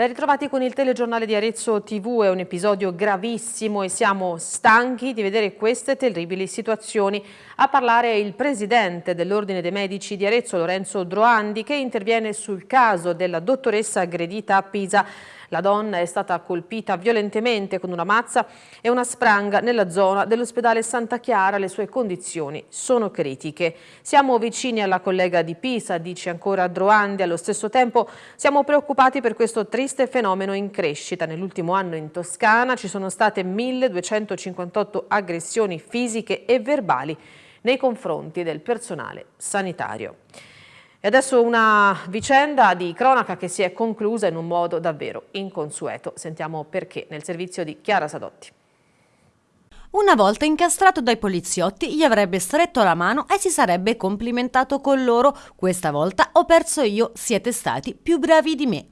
Ben ritrovati con il telegiornale di Arezzo TV, è un episodio gravissimo e siamo stanchi di vedere queste terribili situazioni. A parlare il presidente dell'Ordine dei Medici di Arezzo, Lorenzo Droandi, che interviene sul caso della dottoressa aggredita a Pisa. La donna è stata colpita violentemente con una mazza e una spranga nella zona dell'ospedale Santa Chiara. Le sue condizioni sono critiche. Siamo vicini alla collega di Pisa, dice ancora Droandi. Allo stesso tempo siamo preoccupati per questo triste fenomeno in crescita. Nell'ultimo anno in Toscana ci sono state 1258 aggressioni fisiche e verbali nei confronti del personale sanitario. E adesso una vicenda di cronaca che si è conclusa in un modo davvero inconsueto. Sentiamo perché nel servizio di Chiara Sadotti. Una volta incastrato dai poliziotti gli avrebbe stretto la mano e si sarebbe complimentato con loro. Questa volta ho perso io, siete stati più bravi di me.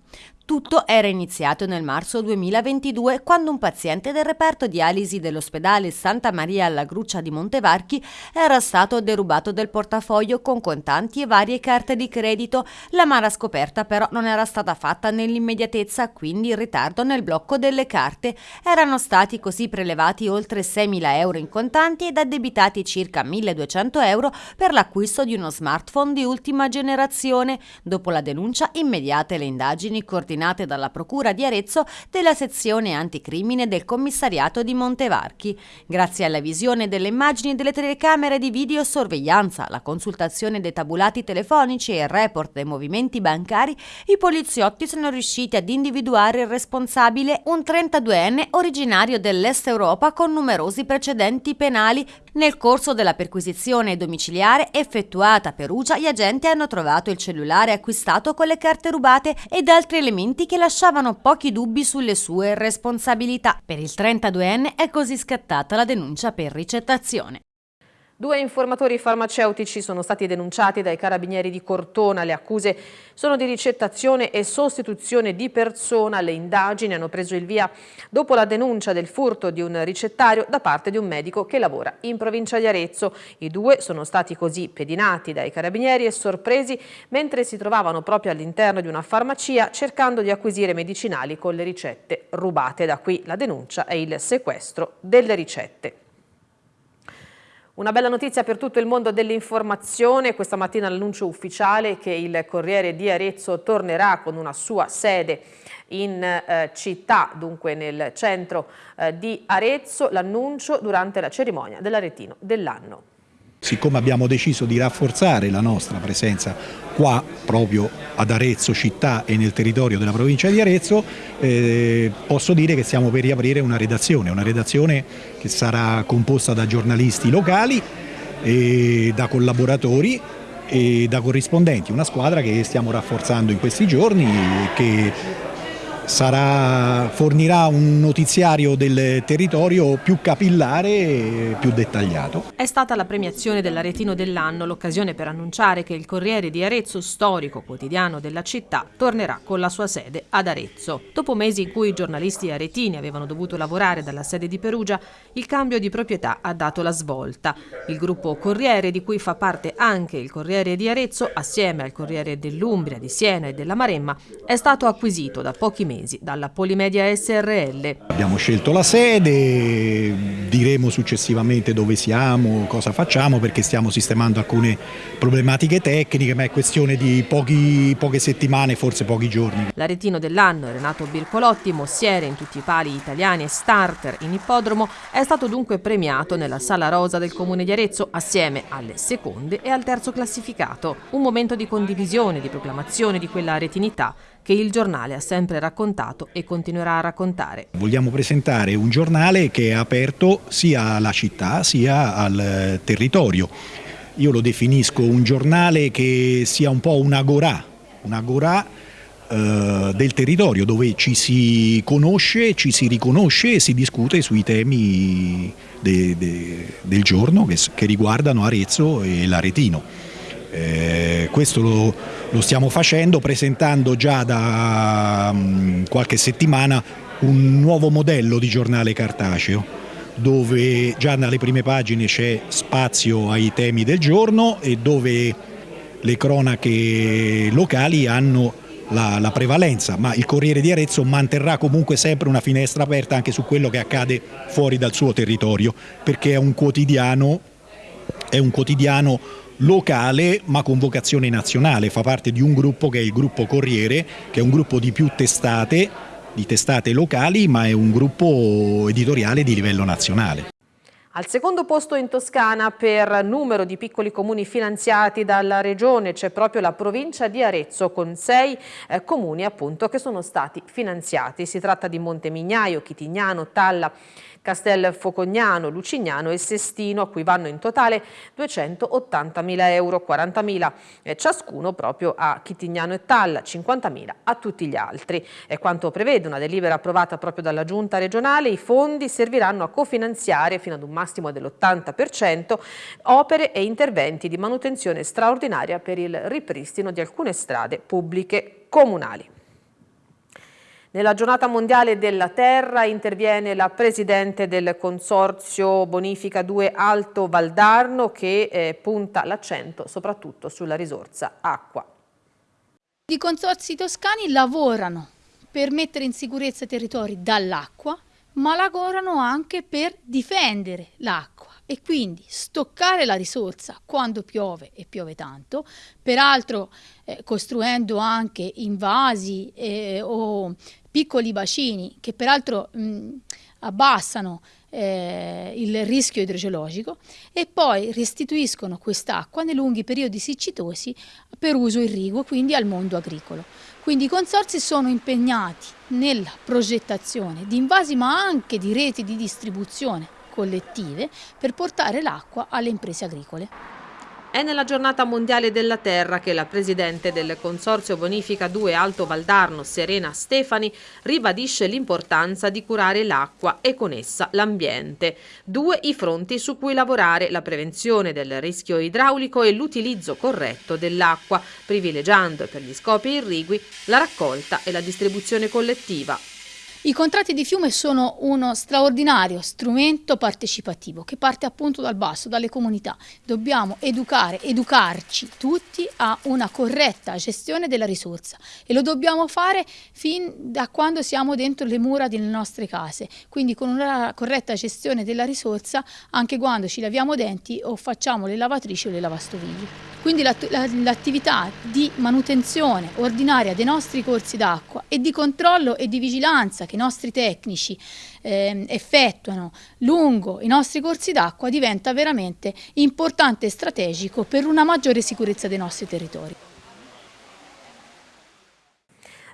Tutto era iniziato nel marzo 2022 quando un paziente del reparto dialisi dell'ospedale Santa Maria alla Gruccia di Montevarchi era stato derubato del portafoglio con contanti e varie carte di credito. La mala scoperta però non era stata fatta nell'immediatezza, quindi il ritardo nel blocco delle carte. Erano stati così prelevati oltre 6.000 euro in contanti ed addebitati circa 1.200 euro per l'acquisto di uno smartphone di ultima generazione. Dopo la denuncia immediate le indagini coordinate coordinate dalla Procura di Arezzo della sezione anticrimine del commissariato di Montevarchi. Grazie alla visione delle immagini delle telecamere di videosorveglianza, la consultazione dei tabulati telefonici e il report dei movimenti bancari, i poliziotti sono riusciti ad individuare il responsabile, un 32enne originario dell'Est Europa con numerosi precedenti penali. Nel corso della perquisizione domiciliare effettuata a Perugia, gli agenti hanno trovato il cellulare acquistato con le carte rubate ed altri elementi che lasciavano pochi dubbi sulle sue responsabilità. Per il 32enne è così scattata la denuncia per ricettazione. Due informatori farmaceutici sono stati denunciati dai carabinieri di Cortona. Le accuse sono di ricettazione e sostituzione di persona. Le indagini hanno preso il via dopo la denuncia del furto di un ricettario da parte di un medico che lavora in provincia di Arezzo. I due sono stati così pedinati dai carabinieri e sorpresi mentre si trovavano proprio all'interno di una farmacia cercando di acquisire medicinali con le ricette rubate. Da qui la denuncia e il sequestro delle ricette. Una bella notizia per tutto il mondo dell'informazione, questa mattina l'annuncio ufficiale che il Corriere di Arezzo tornerà con una sua sede in eh, città, dunque nel centro eh, di Arezzo, l'annuncio durante la cerimonia dell'Aretino dell'anno. Siccome abbiamo deciso di rafforzare la nostra presenza qua proprio ad Arezzo città e nel territorio della provincia di Arezzo, eh, posso dire che stiamo per riaprire una redazione, una redazione che sarà composta da giornalisti locali, da collaboratori e da corrispondenti, una squadra che stiamo rafforzando in questi giorni e che sarà, fornirà un notiziario del territorio più capillare e più dettagliato. È stata la premiazione dell'Aretino dell'anno l'occasione per annunciare che il Corriere di Arezzo, storico quotidiano della città, tornerà con la sua sede ad Arezzo. Dopo mesi in cui i giornalisti aretini avevano dovuto lavorare dalla sede di Perugia, il cambio di proprietà ha dato la svolta. Il gruppo Corriere, di cui fa parte anche il Corriere di Arezzo, assieme al Corriere dell'Umbria, di Siena e della Maremma, è stato acquisito da pochi mesi mesi dalla Polimedia SRL. Abbiamo scelto la sede, diremo successivamente dove siamo, cosa facciamo perché stiamo sistemando alcune problematiche tecniche ma è questione di pochi, poche settimane, forse pochi giorni. L'aretino dell'anno, Renato Bircolotti, mossiere in tutti i pali italiani e starter in ippodromo, è stato dunque premiato nella Sala Rosa del Comune di Arezzo assieme alle seconde e al terzo classificato. Un momento di condivisione, di proclamazione di quella aretinità che il giornale ha sempre raccontato e continuerà a raccontare. Vogliamo presentare un giornale che è aperto sia alla città sia al territorio. Io lo definisco un giornale che sia un po' un'agorà, un'agorà eh, del territorio dove ci si conosce, ci si riconosce e si discute sui temi de, de, del giorno che, che riguardano Arezzo e l'Aretino. Eh, questo lo, lo, stiamo facendo presentando già da um, qualche settimana un nuovo modello di giornale cartaceo dove già dalle prime pagine c'è spazio ai temi del giorno e dove le cronache locali hanno la, la, prevalenza, ma il Corriere di Arezzo manterrà comunque sempre una finestra aperta anche su quello che accade fuori dal suo territorio, perché è un quotidiano, è un quotidiano locale ma con vocazione nazionale, fa parte di un gruppo che è il gruppo Corriere, che è un gruppo di più testate, di testate locali, ma è un gruppo editoriale di livello nazionale. Al secondo posto in Toscana per numero di piccoli comuni finanziati dalla regione c'è proprio la provincia di Arezzo con sei eh, comuni appunto che sono stati finanziati. Si tratta di Montemignaio, Chitignano, Talla, Castel Focognano, Lucignano e Sestino, a cui vanno in totale 280.000 euro, 40.000 eh, ciascuno proprio a Chitignano e Talla, 50.000 a tutti gli altri. È quanto prevede una delibera approvata proprio dalla Giunta regionale, i fondi serviranno a cofinanziare fino ad un massimo dell'80% opere e interventi di manutenzione straordinaria per il ripristino di alcune strade pubbliche comunali. Nella giornata mondiale della terra interviene la Presidente del Consorzio Bonifica 2 Alto Valdarno che eh, punta l'accento soprattutto sulla risorsa acqua. I consorzi toscani lavorano per mettere in sicurezza i territori dall'acqua, ma lavorano anche per difendere l'acqua e quindi stoccare la risorsa quando piove e piove tanto, peraltro eh, costruendo anche invasi eh, o piccoli bacini che peraltro mh, abbassano eh, il rischio idrogeologico e poi restituiscono quest'acqua nei lunghi periodi siccitosi per uso irriguo, quindi al mondo agricolo. Quindi i consorzi sono impegnati nella progettazione di invasi ma anche di reti di distribuzione collettive per portare l'acqua alle imprese agricole. È nella giornata mondiale della terra che la presidente del Consorzio Bonifica 2 Alto Valdarno, Serena Stefani, ribadisce l'importanza di curare l'acqua e con essa l'ambiente. Due i fronti su cui lavorare, la prevenzione del rischio idraulico e l'utilizzo corretto dell'acqua, privilegiando per gli scopi irrigui la raccolta e la distribuzione collettiva, i contratti di fiume sono uno straordinario strumento partecipativo che parte appunto dal basso, dalle comunità. Dobbiamo educare, educarci tutti a una corretta gestione della risorsa e lo dobbiamo fare fin da quando siamo dentro le mura delle nostre case, quindi con una corretta gestione della risorsa anche quando ci laviamo denti o facciamo le lavatrici o le lavastoviglie. Quindi l'attività di manutenzione ordinaria dei nostri corsi d'acqua e di controllo e di vigilanza che i nostri tecnici eh, effettuano lungo i nostri corsi d'acqua diventa veramente importante e strategico per una maggiore sicurezza dei nostri territori.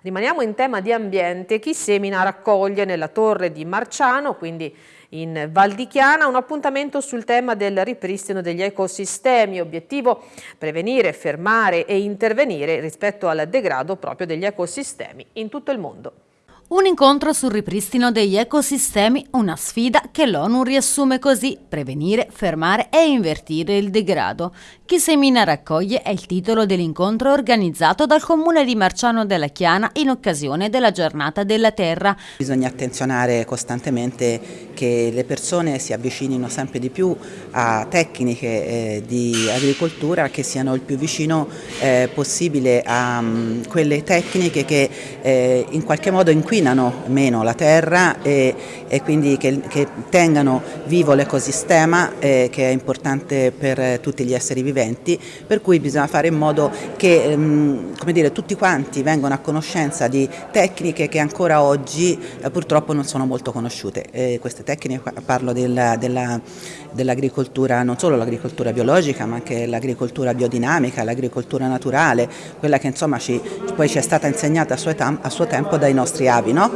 Rimaniamo in tema di ambiente, chi semina raccoglie nella torre di Marciano, quindi in Val di Chiana, un appuntamento sul tema del ripristino degli ecosistemi, obiettivo prevenire, fermare e intervenire rispetto al degrado proprio degli ecosistemi in tutto il mondo. Un incontro sul ripristino degli ecosistemi, una sfida che l'ONU riassume così, prevenire, fermare e invertire il degrado. Chi semina raccoglie è il titolo dell'incontro organizzato dal comune di Marciano della Chiana in occasione della giornata della terra. Bisogna attenzionare costantemente che le persone si avvicinino sempre di più a tecniche eh, di agricoltura che siano il più vicino eh, possibile a um, quelle tecniche che eh, in qualche modo inquinano inquinano meno la terra e, e quindi che, che, tengano vivo l'ecosistema eh, che è importante per tutti gli esseri viventi, per cui bisogna fare in modo che ehm, dire, tutti quanti vengano a conoscenza di tecniche che ancora oggi eh, purtroppo non sono molto conosciute. Eh, queste tecniche, parlo dell'agricoltura, dell non solo l'agricoltura biologica ma anche l'agricoltura biodinamica, l'agricoltura naturale, quella che insomma ci, poi ci è stata insegnata a suo, a suo tempo dai nostri avi. No?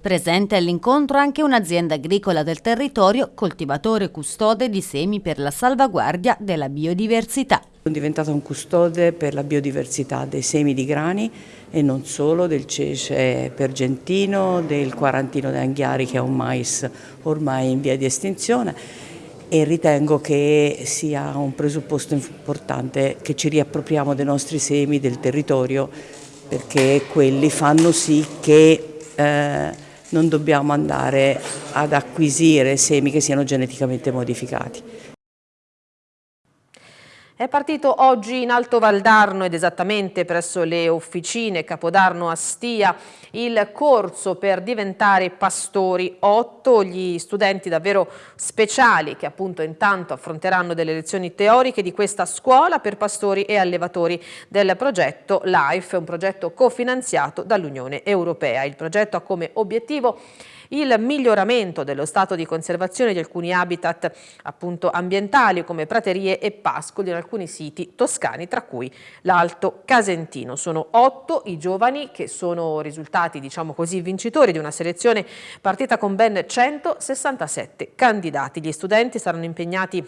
Presente all'incontro anche un'azienda agricola del territorio, coltivatore custode di semi per la salvaguardia della biodiversità. Sono diventata un custode per la biodiversità dei semi di grani e non solo, del cece pergentino, del quarantino d'anghiari che è un mais ormai in via di estinzione e ritengo che sia un presupposto importante che ci riappropriamo dei nostri semi, del territorio, perché quelli fanno sì che eh, non dobbiamo andare ad acquisire semi che siano geneticamente modificati. È partito oggi in Alto Valdarno ed esattamente presso le officine Capodarno a Stia il corso per diventare pastori. Otto gli studenti davvero speciali che appunto intanto affronteranno delle lezioni teoriche di questa scuola per pastori e allevatori del progetto LIFE, un progetto cofinanziato dall'Unione Europea. Il progetto ha come obiettivo il miglioramento dello stato di conservazione di alcuni habitat appunto ambientali come praterie e pascoli in alcuni siti toscani, tra cui l'Alto Casentino. Sono otto i giovani che sono risultati, diciamo così, vincitori di una selezione partita con ben 167 candidati. Gli studenti saranno impegnati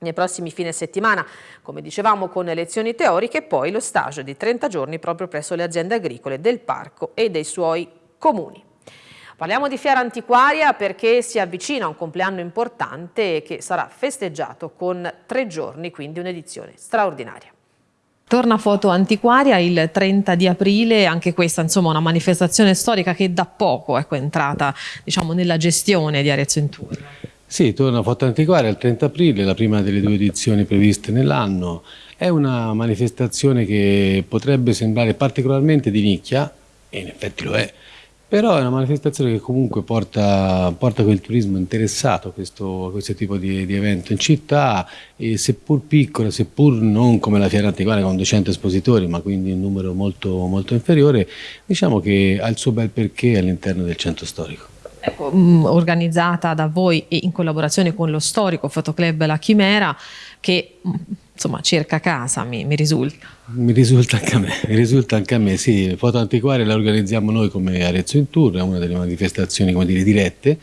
nei prossimi fine settimana, come dicevamo, con lezioni teoriche e poi lo stage di 30 giorni proprio presso le aziende agricole del parco e dei suoi comuni. Parliamo di fiera antiquaria perché si avvicina un compleanno importante che sarà festeggiato con tre giorni, quindi un'edizione straordinaria. Torna Foto Antiquaria il 30 di aprile, anche questa insomma una manifestazione storica che da poco ecco, è entrata diciamo, nella gestione di Arezzo in Tour. Sì, torna Foto Antiquaria il 30 aprile, la prima delle due edizioni previste nell'anno. È una manifestazione che potrebbe sembrare particolarmente di nicchia, e in effetti lo è, però è una manifestazione che comunque porta, porta quel turismo interessato a questo, a questo tipo di, di, evento in città seppur piccola, seppur non come la Fiera Antiquaria con 200 espositori, ma quindi un numero molto, molto inferiore, diciamo che ha il suo bel perché all'interno del centro storico. Ecco, mh, organizzata da voi e in collaborazione con lo storico fotoclub La Chimera che mh, insomma cerca casa mi, mi risulta. Mi risulta anche a me, risulta anche a me, sì, Foto Antiquaria la organizziamo noi come Arezzo in Tour, è una delle manifestazioni come dire, dirette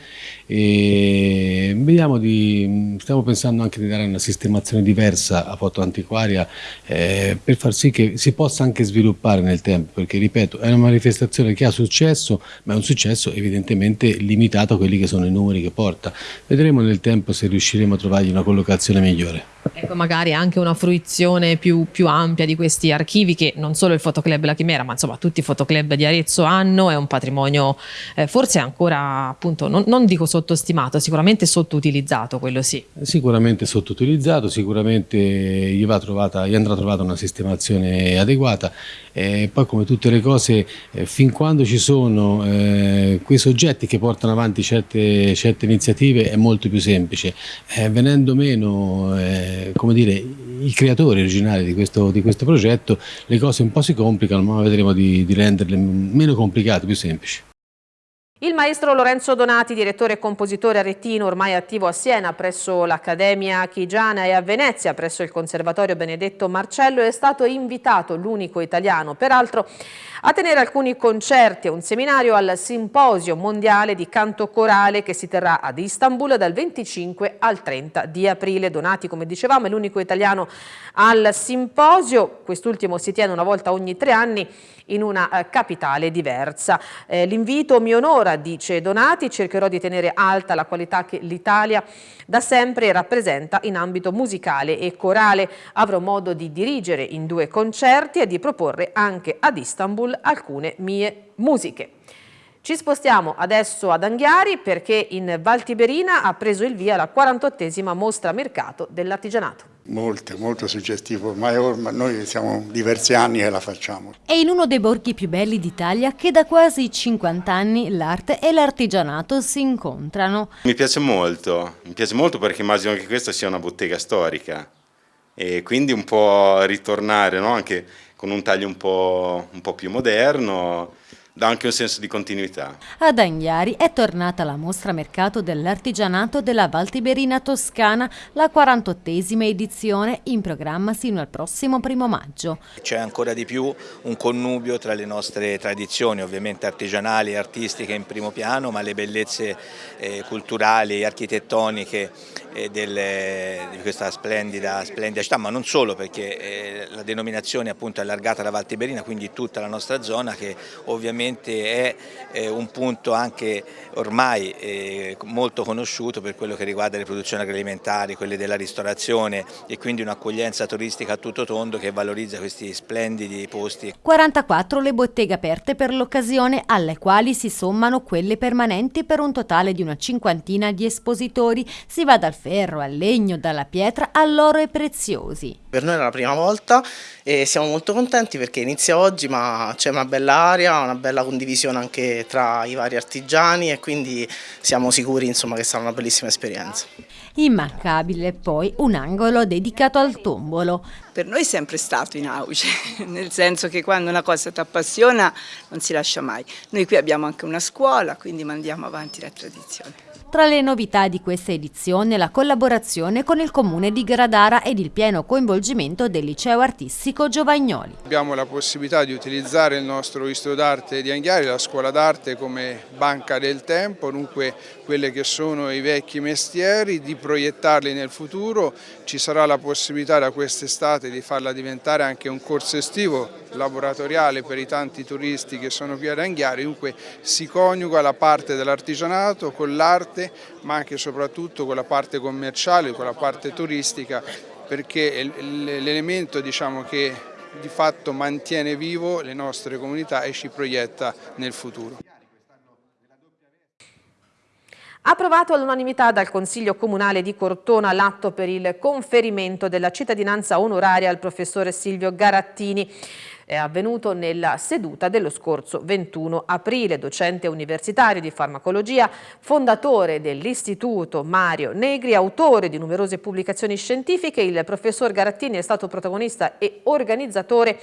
e vediamo di, stiamo pensando anche di dare una sistemazione diversa a Foto Antiquaria eh, per far sì che si possa anche sviluppare nel tempo, perché ripeto è una manifestazione che ha successo, ma è un successo evidentemente limitato a quelli che sono i numeri che porta. Vedremo nel tempo se riusciremo a trovargli una collocazione migliore. Ecco, magari anche una fruizione più, più ampia di questi archivi che non solo il Fotoclub La Chimera, ma insomma tutti i fotoclub di Arezzo hanno, è un patrimonio eh, forse ancora appunto, non, non, dico sottostimato, sicuramente sottoutilizzato, quello sì. Sicuramente sottoutilizzato, sicuramente gli, trovata, gli andrà trovata una sistemazione adeguata e poi come tutte le cose, eh, fin quando ci sono eh, quei soggetti che portano avanti certe, certe iniziative è molto più semplice, eh, venendo meno eh, come dire, i creatori originali di questo, di questo, progetto, le cose un po' si complicano, ma vedremo di, di renderle meno complicate, più semplici. Il maestro Lorenzo Donati, direttore e compositore aretino, ormai attivo a Siena presso l'Accademia Chigiana e a Venezia presso il Conservatorio Benedetto Marcello, è stato invitato, l'unico italiano peraltro, a tenere alcuni concerti e un seminario al Simposio Mondiale di Canto Corale che si terrà ad Istanbul dal 25 al 30 di aprile. Donati, come dicevamo, è l'unico italiano al simposio, quest'ultimo si tiene una volta ogni tre anni in una eh, capitale diversa. Eh, L'invito mi onora, dice Donati, cercherò di tenere alta la qualità che l'Italia da sempre rappresenta in ambito musicale e corale. Avrò modo di dirigere in due concerti e di proporre anche ad Istanbul alcune mie musiche. Ci spostiamo adesso ad Anghiari perché in Val Tiberina ha preso il via la 48esima mostra mercato dell'artigianato. Molto, molto suggestivo, ma ormai noi siamo diversi anni che la facciamo. È in uno dei borghi più belli d'Italia che da quasi 50 anni l'arte e l'artigianato si incontrano. Mi piace molto, mi piace molto perché immagino che questa sia una bottega storica e quindi un po' ritornare no? anche con un taglio un po', un po più moderno dà anche un senso di continuità. Ad Anghiari è tornata la mostra mercato dell'artigianato della Val Tiberina Toscana, la 48esima edizione in programma sino al prossimo primo maggio. C'è ancora di più un connubio tra le nostre tradizioni, ovviamente artigianali e artistiche in primo piano, ma le bellezze eh, culturali e architettoniche eh, delle, di questa splendida, splendida, città, ma non solo perché eh, la denominazione appunto è allargata alla Val Tiberina, quindi tutta la nostra zona che ovviamente ovviamente è eh, un punto anche ormai eh, molto conosciuto per quello che riguarda le produzioni agroalimentari, quelle della ristorazione e quindi un'accoglienza turistica a tutto tondo che valorizza questi splendidi posti. 44 le botteghe aperte per l'occasione alle quali si sommano quelle permanenti per un totale di una cinquantina di espositori. Si va dal ferro al legno, dalla pietra all'oro e preziosi. Per noi è la prima volta e siamo molto contenti perché inizia oggi ma c'è una bella aria, una bella condivisione anche tra i vari artigiani e quindi siamo sicuri insomma, che sarà una bellissima esperienza. Immancabile poi un angolo dedicato al tombolo. Per noi è sempre stato in auge, nel senso che quando una cosa ti appassiona non si lascia mai. Noi qui abbiamo anche una scuola, quindi mandiamo avanti la tradizione. Tra le novità di questa edizione la collaborazione con il comune di Gradara ed il pieno coinvolgimento del liceo artistico Giovagnoli. Abbiamo la possibilità di utilizzare il nostro istituto d'arte di Anghiari, la scuola d'arte come banca del tempo, dunque quelle che sono i vecchi mestieri, di proiettarli nel futuro, ci sarà la possibilità da quest'estate di farla diventare anche un corso estivo laboratoriale per i tanti turisti che sono qui ad Anghiari, dunque si coniuga la parte dell'artigianato con l'arte ma anche e soprattutto con la parte commerciale, con la parte turistica, perché l'elemento diciamo, che di fatto mantiene vivo le nostre comunità e ci proietta nel futuro. Approvato all'unanimità dal Consiglio Comunale di Cortona l'atto per il conferimento della cittadinanza onoraria al professore Silvio Garattini è avvenuto nella seduta dello scorso 21 aprile. Docente universitario di farmacologia, fondatore dell'Istituto Mario Negri, autore di numerose pubblicazioni scientifiche, il professor Garattini è stato protagonista e organizzatore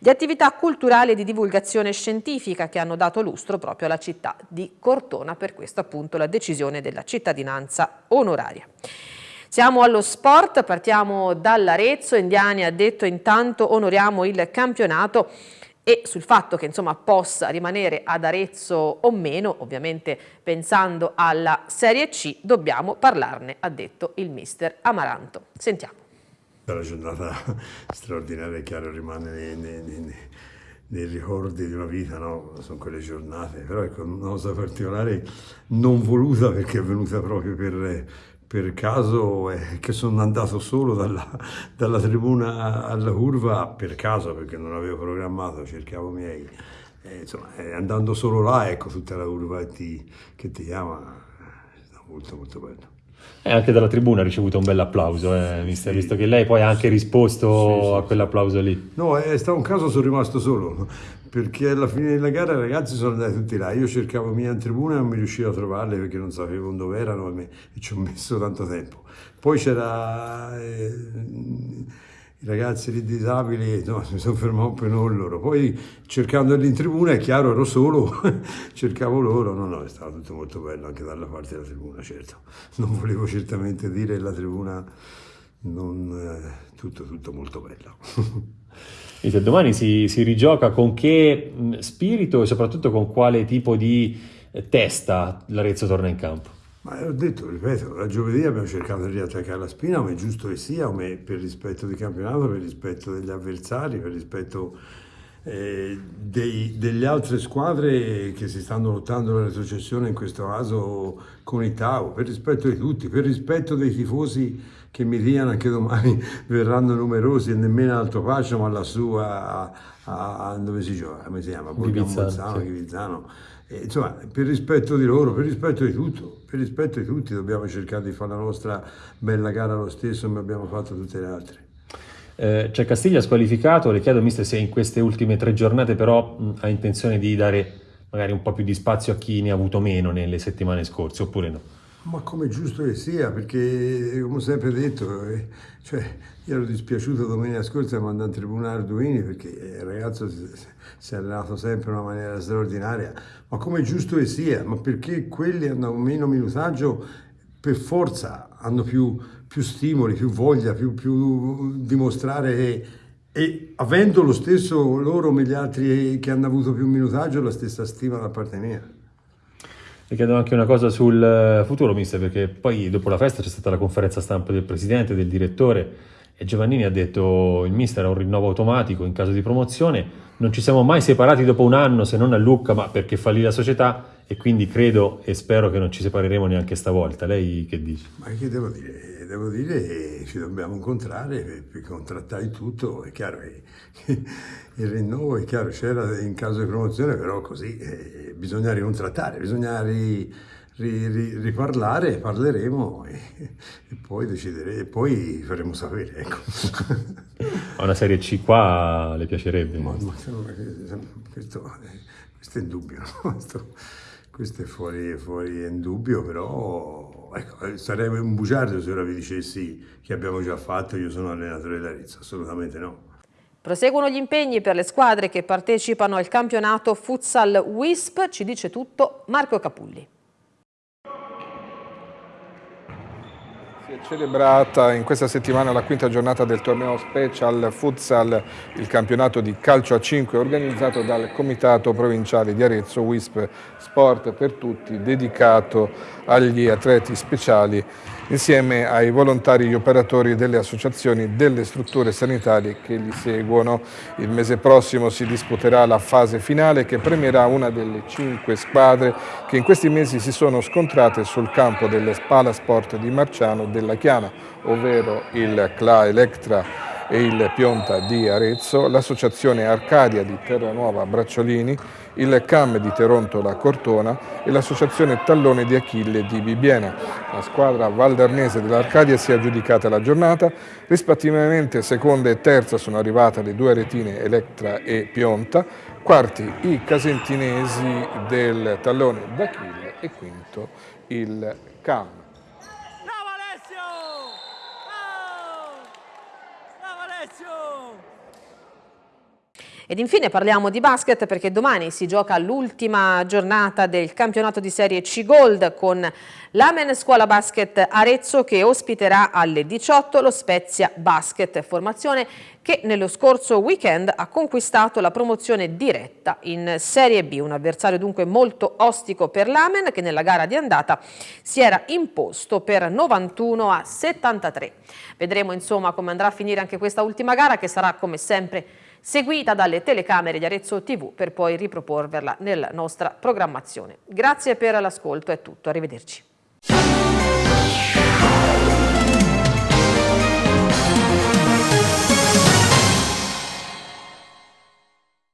di attività culturali e di divulgazione scientifica che hanno dato lustro proprio alla città di Cortona, per questo appunto la decisione della cittadinanza onoraria. Siamo allo sport, partiamo dall'Arezzo, Indiani ha detto intanto onoriamo il campionato e sul fatto che insomma, possa rimanere ad Arezzo o meno, ovviamente pensando alla Serie C, dobbiamo parlarne, ha detto il mister Amaranto. Sentiamo. È una giornata straordinaria, chiaro, rimane nei, nei, nei, nei, ricordi di una vita, no? sono quelle giornate, però ecco, una cosa particolare non voluta perché è venuta proprio per per caso eh, che sono andato solo dalla, dalla, tribuna alla curva per caso perché non avevo programmato, cercavo miei. Eh, insomma, eh, andando solo là, ecco tutta la curva ti, che ti chiama, è molto molto bello. E anche dalla tribuna ha ricevuto un bel applauso, eh, mister, sì. visto che lei poi ha anche risposto sì, sì, a quell'applauso lì. No, è stato un caso, sono rimasto solo, perché alla fine della gara i ragazzi sono andati tutti là, io cercavo mia in tribuna e non mi riuscivo a trovarle perché non sapevo dove erano e, ci ho messo tanto tempo. Poi c'era... Eh, i ragazzi di disabili, no, mi sono fermato non loro. Poi cercandoli in tribuna, è chiaro, ero solo, cercavo loro. No, no, è stato tutto molto bello anche dalla parte della tribuna, certo. Non volevo certamente dire la tribuna, non, eh, tutto, tutto molto bello. E domani si, si rigioca con che spirito e soprattutto con quale tipo di eh, testa l'Arezzo torna in campo? Ma ho detto, ripeto, la giovedì abbiamo cercato di attaccare la spina, come è giusto che sia, come per rispetto del campionato, per rispetto degli avversari, per rispetto eh, dei, delle altre squadre che si stanno lottando nella successione, in questo caso con il Tau, per rispetto di tutti, per rispetto dei tifosi che mi diano anche domani borgheranno numerosi e nemmeno Alto Pace, ma lassù a, a, a, dove si gioca, come si chiama? Borgamo Ghivizzano. E, insomma, per rispetto di loro, per rispetto di tutto, per rispetto di tutti dobbiamo cercare di fare la nostra bella gara lo stesso come abbiamo fatto tutte le altre. Eh, c'è Castiglia squalificato, le chiedo mister se in queste ultime tre giornate però mh, ha intenzione di dare magari un po' più di spazio a chi ne ha avuto meno nelle settimane scorse oppure no? Ma come giusto che sia, perché come ho sempre detto, eh, cioè, io ero dispiaciuto domenica scorsa mandare in tribunale Arduini perché il ragazzo si, si è allenato sempre in una maniera straordinaria, ma come giusto che sia, ma perché quelli hanno meno minutaggio per forza hanno più, più stimoli, più voglia, più, più dimostrare che e avendo lo stesso loro come gli altri che hanno avuto più minutaggio la stessa stima da parte mia. Le chiedo anche una cosa sul futuro, mister, perché poi dopo la festa c'è stata la conferenza stampa del presidente, del direttore, E Giovannini ha detto il mister ha un rinnovo automatico in caso di promozione, non ci siamo mai separati dopo un anno se non a Lucca, ma perché fallì la società e quindi credo e spero che non ci separeremo neanche stavolta. Lei che dice? Ma che devo dire? Devo dire che ci dobbiamo incontrare per contrattare tutto, è chiaro che il rinnovo è chiaro c'era in caso di promozione, però così eh, bisogna ricontrattare, bisogna ri, ri, ri, riparlare, parleremo e, e poi decideremo, e poi faremo sapere. Ecco. A una serie C qua le piacerebbe? Ma, ma questo, questo, è indubbio, questo, questo, è fuori, fuori è indubbio, però ecco, sarei un bugiardo se ora vi dicessi che abbiamo già fatto, io sono allenatore dell'Arezzo, assolutamente no. Proseguono gli impegni per le squadre che partecipano al campionato Futsal WISP, ci dice tutto Marco Capulli. Celebrata in questa settimana la quinta giornata del torneo Special Futsal, il campionato di calcio a 5 organizzato dal Comitato Provinciale di Arezzo WISP Sport per Tutti, dedicato agli atleti speciali insieme ai volontari e gli operatori delle associazioni delle strutture sanitarie che li seguono. Il mese prossimo si disputerà la fase finale che premierà una delle cinque squadre che in questi mesi si sono scontrate sul campo delle Spala Sport di Marciano della Chiana, ovvero il CLA Electra e il Pionta di Arezzo, l'associazione Arcadia di Terranuova Bracciolini, il CAM di Terontola Cortona e l'associazione Tallone di Achille di Bibiena. La squadra valdarnese dell'Arcadia si è aggiudicata la giornata, rispettivamente seconda e terza sono arrivate le due retine Electra e Pionta, quarti i casentinesi del Tallone d'Achille e quinto il CAM. Ed infine parliamo di basket perché domani si gioca l'ultima giornata del campionato di Serie C Gold con l'Amen Scuola Basket Arezzo che ospiterà alle 18 lo Spezia Basket, formazione che nello scorso weekend ha conquistato la promozione diretta in Serie B, un avversario dunque molto ostico per l'Amen che nella gara di andata si era imposto per 91 a 73. Vedremo insomma come andrà a finire anche questa ultima gara che sarà come sempre seguita dalle telecamere di Arezzo TV per poi riproporverla nella nostra programmazione. Grazie per l'ascolto, è tutto, arrivederci.